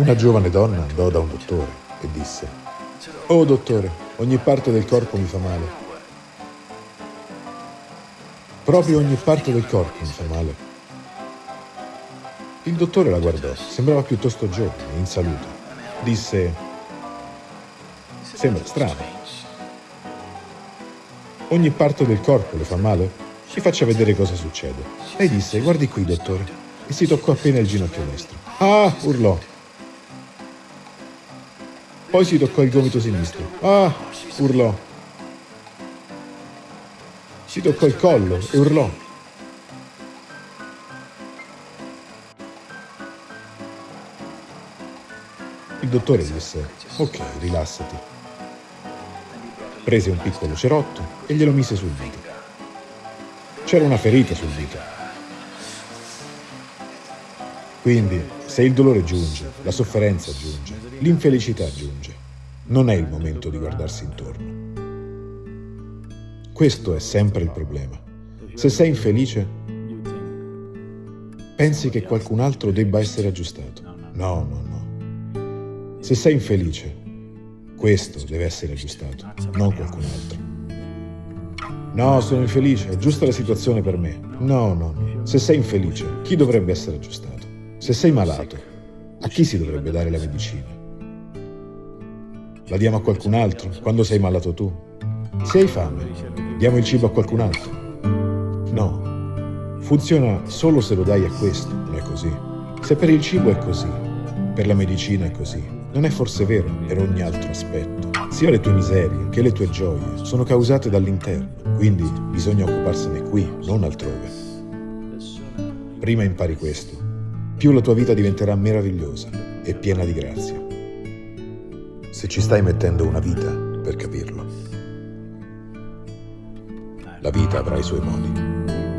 Una giovane donna andò da un dottore e disse, Oh dottore, ogni parte del corpo mi fa male. Proprio ogni parte del corpo mi fa male. Il dottore la guardò, sembrava piuttosto giovane, in salute. Disse, sembra strano. Ogni parte del corpo le fa male? Ci faccia vedere cosa succede. Lei disse, guardi qui dottore, e si toccò appena il ginocchio destro. Ah, urlò. Poi si toccò il gomito sinistro. Ah, urlò. Si toccò il collo e urlò. Il dottore disse, ok, rilassati. Prese un piccolo cerotto e glielo mise sul dito. C'era una ferita sul dito. Quindi, se il dolore giunge, la sofferenza giunge, l'infelicità giunge, non è il momento di guardarsi intorno. Questo è sempre il problema. Se sei infelice, pensi che qualcun altro debba essere aggiustato. No, no, no. Se sei infelice, questo deve essere aggiustato, non qualcun altro. No, sono infelice, è giusta la situazione per me. No, no, no. Se sei infelice, chi dovrebbe essere aggiustato? Se sei malato, a chi si dovrebbe dare la medicina? La diamo a qualcun altro quando sei malato tu? Se hai fame, diamo il cibo a qualcun altro? No. Funziona solo se lo dai a questo, non è così. Se per il cibo è così, per la medicina è così, non è forse vero per ogni altro aspetto. Sia le tue miserie che le tue gioie sono causate dall'interno, quindi bisogna occuparsene qui, non altrove. Prima impari questo, più la tua vita diventerà meravigliosa e piena di grazia. Se ci stai mettendo una vita per capirlo. La vita avrà i suoi modi.